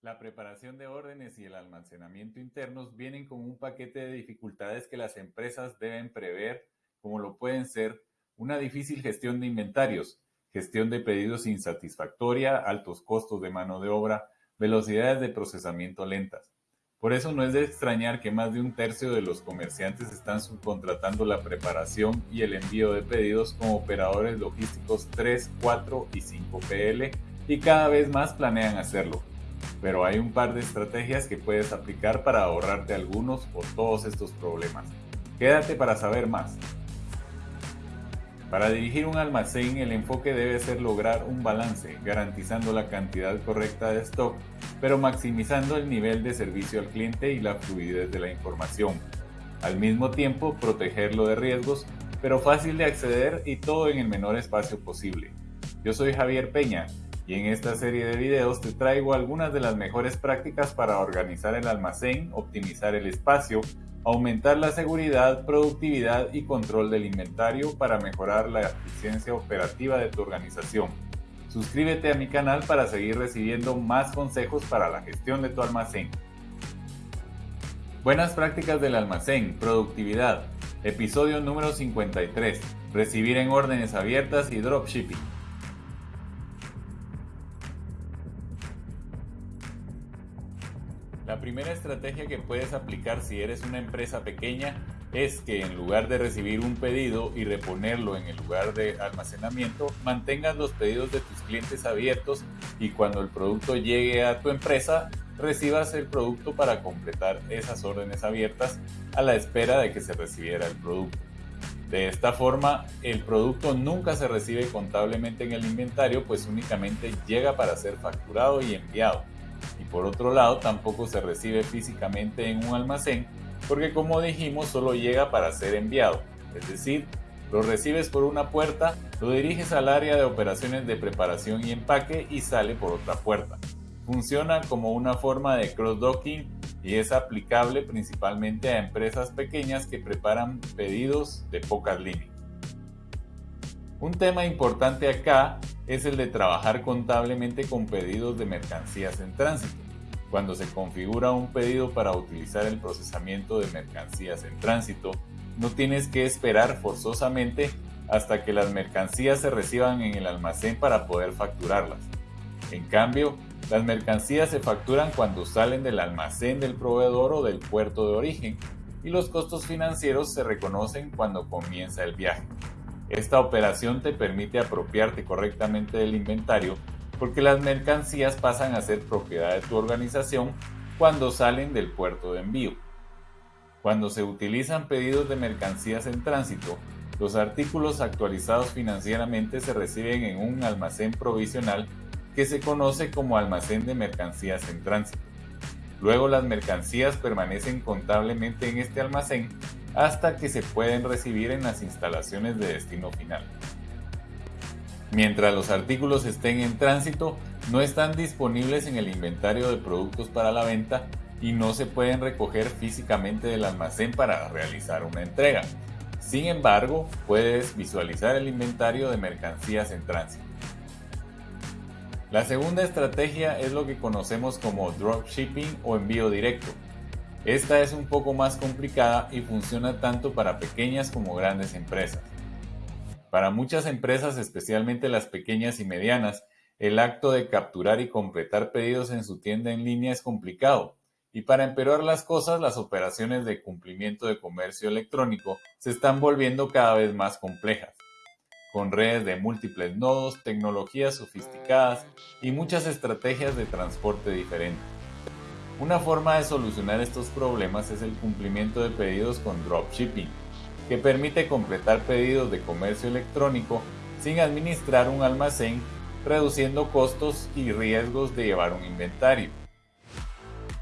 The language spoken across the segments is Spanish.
La preparación de órdenes y el almacenamiento internos vienen con un paquete de dificultades que las empresas deben prever, como lo pueden ser una difícil gestión de inventarios, gestión de pedidos insatisfactoria, altos costos de mano de obra, velocidades de procesamiento lentas. Por eso no es de extrañar que más de un tercio de los comerciantes están subcontratando la preparación y el envío de pedidos con operadores logísticos 3, 4 y 5 PL y cada vez más planean hacerlo pero hay un par de estrategias que puedes aplicar para ahorrarte algunos o todos estos problemas. Quédate para saber más. Para dirigir un almacén el enfoque debe ser lograr un balance, garantizando la cantidad correcta de stock, pero maximizando el nivel de servicio al cliente y la fluidez de la información. Al mismo tiempo, protegerlo de riesgos, pero fácil de acceder y todo en el menor espacio posible. Yo soy Javier Peña y en esta serie de videos te traigo algunas de las mejores prácticas para organizar el almacén, optimizar el espacio, aumentar la seguridad, productividad y control del inventario para mejorar la eficiencia operativa de tu organización. Suscríbete a mi canal para seguir recibiendo más consejos para la gestión de tu almacén. Buenas prácticas del almacén, productividad. Episodio número 53. Recibir en órdenes abiertas y dropshipping. Primera estrategia que puedes aplicar si eres una empresa pequeña es que en lugar de recibir un pedido y reponerlo en el lugar de almacenamiento, mantengas los pedidos de tus clientes abiertos y cuando el producto llegue a tu empresa, recibas el producto para completar esas órdenes abiertas a la espera de que se recibiera el producto. De esta forma, el producto nunca se recibe contablemente en el inventario, pues únicamente llega para ser facturado y enviado y por otro lado tampoco se recibe físicamente en un almacén porque como dijimos solo llega para ser enviado, es decir, lo recibes por una puerta, lo diriges al área de operaciones de preparación y empaque y sale por otra puerta. Funciona como una forma de cross-docking y es aplicable principalmente a empresas pequeñas que preparan pedidos de pocas líneas. Un tema importante acá es el de trabajar contablemente con pedidos de mercancías en tránsito. Cuando se configura un pedido para utilizar el procesamiento de mercancías en tránsito, no tienes que esperar forzosamente hasta que las mercancías se reciban en el almacén para poder facturarlas. En cambio, las mercancías se facturan cuando salen del almacén del proveedor o del puerto de origen y los costos financieros se reconocen cuando comienza el viaje. Esta operación te permite apropiarte correctamente del inventario porque las mercancías pasan a ser propiedad de tu organización cuando salen del puerto de envío. Cuando se utilizan pedidos de mercancías en tránsito, los artículos actualizados financieramente se reciben en un almacén provisional que se conoce como almacén de mercancías en tránsito. Luego las mercancías permanecen contablemente en este almacén hasta que se pueden recibir en las instalaciones de destino final. Mientras los artículos estén en tránsito, no están disponibles en el inventario de productos para la venta y no se pueden recoger físicamente del almacén para realizar una entrega. Sin embargo, puedes visualizar el inventario de mercancías en tránsito. La segunda estrategia es lo que conocemos como dropshipping o envío directo. Esta es un poco más complicada y funciona tanto para pequeñas como grandes empresas. Para muchas empresas, especialmente las pequeñas y medianas, el acto de capturar y completar pedidos en su tienda en línea es complicado, y para empeorar las cosas, las operaciones de cumplimiento de comercio electrónico se están volviendo cada vez más complejas con redes de múltiples nodos, tecnologías sofisticadas y muchas estrategias de transporte diferentes. Una forma de solucionar estos problemas es el cumplimiento de pedidos con dropshipping, que permite completar pedidos de comercio electrónico sin administrar un almacén, reduciendo costos y riesgos de llevar un inventario.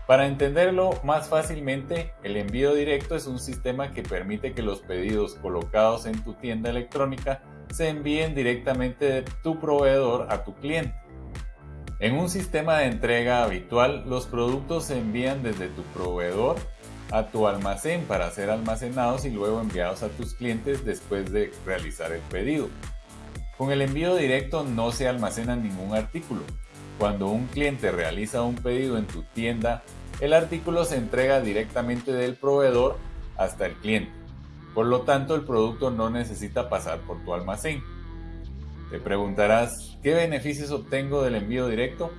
Para entenderlo más fácilmente, el envío directo es un sistema que permite que los pedidos colocados en tu tienda electrónica se envíen directamente de tu proveedor a tu cliente. En un sistema de entrega habitual, los productos se envían desde tu proveedor a tu almacén para ser almacenados y luego enviados a tus clientes después de realizar el pedido. Con el envío directo no se almacena ningún artículo. Cuando un cliente realiza un pedido en tu tienda, el artículo se entrega directamente del proveedor hasta el cliente. Por lo tanto, el producto no necesita pasar por tu almacén. Te preguntarás, ¿qué beneficios obtengo del envío directo?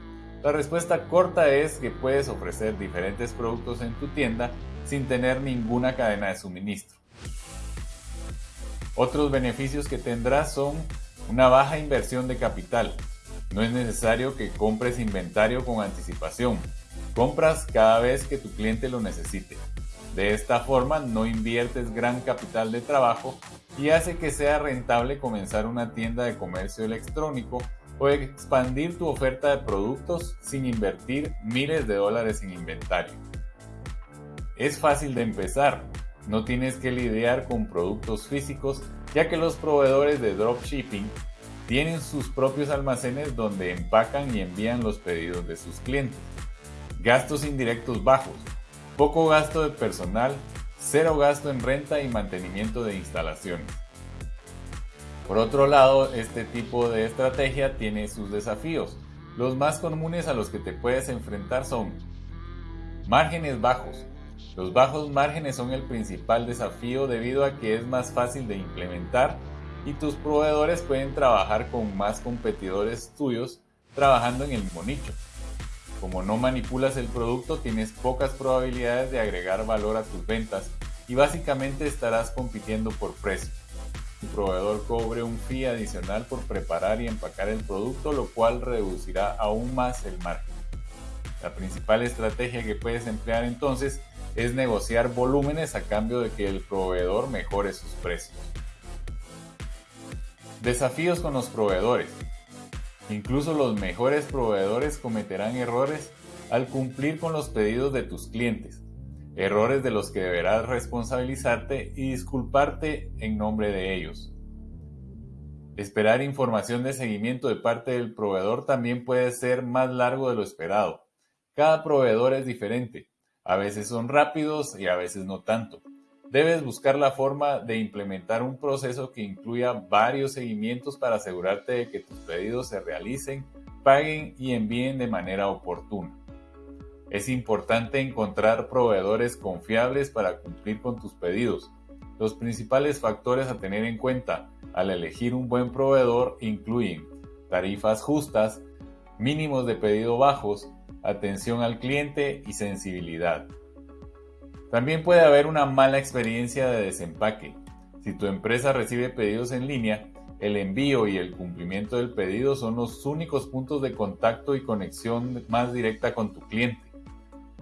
La respuesta corta es que puedes ofrecer diferentes productos en tu tienda sin tener ninguna cadena de suministro. Otros beneficios que tendrás son una baja inversión de capital. No es necesario que compres inventario con anticipación. Compras cada vez que tu cliente lo necesite. De esta forma no inviertes gran capital de trabajo y hace que sea rentable comenzar una tienda de comercio electrónico o expandir tu oferta de productos sin invertir miles de dólares en inventario. Es fácil de empezar, no tienes que lidiar con productos físicos ya que los proveedores de dropshipping tienen sus propios almacenes donde empacan y envían los pedidos de sus clientes. Gastos indirectos bajos, poco gasto de personal, cero gasto en renta y mantenimiento de instalaciones. Por otro lado, este tipo de estrategia tiene sus desafíos. Los más comunes a los que te puedes enfrentar son márgenes bajos. Los bajos márgenes son el principal desafío debido a que es más fácil de implementar y tus proveedores pueden trabajar con más competidores tuyos trabajando en el mismo nicho. Como no manipulas el producto, tienes pocas probabilidades de agregar valor a tus ventas y básicamente estarás compitiendo por precio. Tu proveedor cobre un fee adicional por preparar y empacar el producto, lo cual reducirá aún más el margen. La principal estrategia que puedes emplear entonces es negociar volúmenes a cambio de que el proveedor mejore sus precios. Desafíos con los proveedores. Incluso los mejores proveedores cometerán errores al cumplir con los pedidos de tus clientes, errores de los que deberás responsabilizarte y disculparte en nombre de ellos. Esperar información de seguimiento de parte del proveedor también puede ser más largo de lo esperado. Cada proveedor es diferente, a veces son rápidos y a veces no tanto. Debes buscar la forma de implementar un proceso que incluya varios seguimientos para asegurarte de que tus pedidos se realicen, paguen y envíen de manera oportuna. Es importante encontrar proveedores confiables para cumplir con tus pedidos. Los principales factores a tener en cuenta al elegir un buen proveedor incluyen tarifas justas, mínimos de pedido bajos, atención al cliente y sensibilidad. También puede haber una mala experiencia de desempaque. Si tu empresa recibe pedidos en línea, el envío y el cumplimiento del pedido son los únicos puntos de contacto y conexión más directa con tu cliente.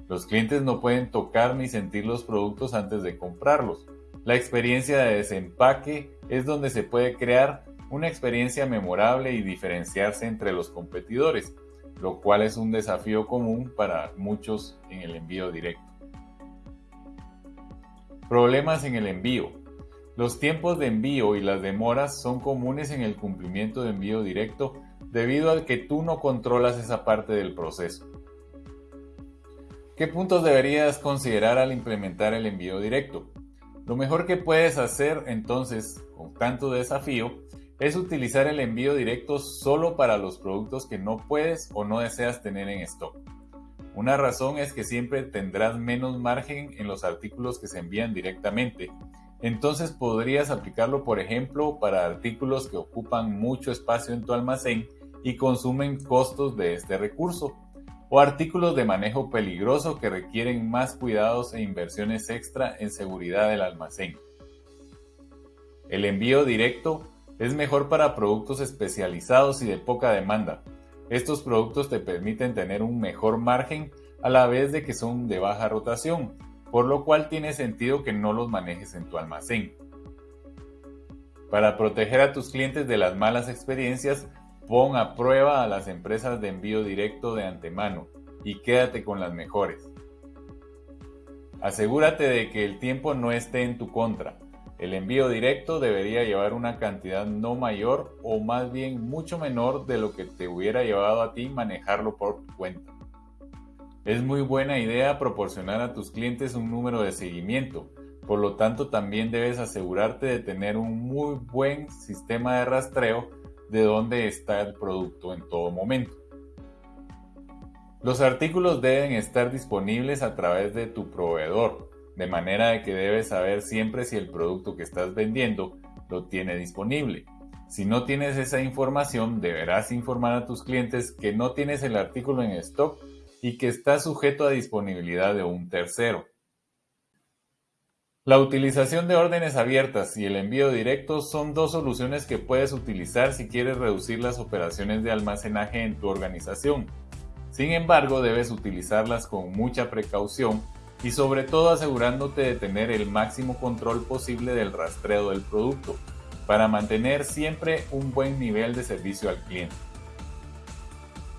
Los clientes no pueden tocar ni sentir los productos antes de comprarlos. La experiencia de desempaque es donde se puede crear una experiencia memorable y diferenciarse entre los competidores, lo cual es un desafío común para muchos en el envío directo. Problemas en el envío. Los tiempos de envío y las demoras son comunes en el cumplimiento de envío directo debido a que tú no controlas esa parte del proceso. ¿Qué puntos deberías considerar al implementar el envío directo? Lo mejor que puedes hacer entonces, con tanto desafío, es utilizar el envío directo solo para los productos que no puedes o no deseas tener en stock. Una razón es que siempre tendrás menos margen en los artículos que se envían directamente. Entonces podrías aplicarlo, por ejemplo, para artículos que ocupan mucho espacio en tu almacén y consumen costos de este recurso, o artículos de manejo peligroso que requieren más cuidados e inversiones extra en seguridad del almacén. El envío directo es mejor para productos especializados y de poca demanda, estos productos te permiten tener un mejor margen a la vez de que son de baja rotación, por lo cual tiene sentido que no los manejes en tu almacén. Para proteger a tus clientes de las malas experiencias, pon a prueba a las empresas de envío directo de antemano y quédate con las mejores. Asegúrate de que el tiempo no esté en tu contra. El envío directo debería llevar una cantidad no mayor o más bien mucho menor de lo que te hubiera llevado a ti manejarlo por tu cuenta. Es muy buena idea proporcionar a tus clientes un número de seguimiento, por lo tanto también debes asegurarte de tener un muy buen sistema de rastreo de dónde está el producto en todo momento. Los artículos deben estar disponibles a través de tu proveedor, de manera que debes saber siempre si el producto que estás vendiendo lo tiene disponible. Si no tienes esa información, deberás informar a tus clientes que no tienes el artículo en stock y que está sujeto a disponibilidad de un tercero. La utilización de órdenes abiertas y el envío directo son dos soluciones que puedes utilizar si quieres reducir las operaciones de almacenaje en tu organización. Sin embargo, debes utilizarlas con mucha precaución y sobre todo asegurándote de tener el máximo control posible del rastreo del producto para mantener siempre un buen nivel de servicio al cliente.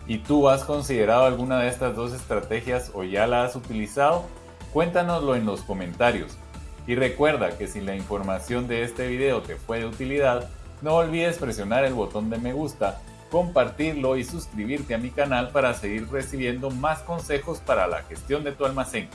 ¿Y tú has considerado alguna de estas dos estrategias o ya la has utilizado? Cuéntanoslo en los comentarios. Y recuerda que si la información de este video te fue de utilidad, no olvides presionar el botón de me gusta, compartirlo y suscribirte a mi canal para seguir recibiendo más consejos para la gestión de tu almacén.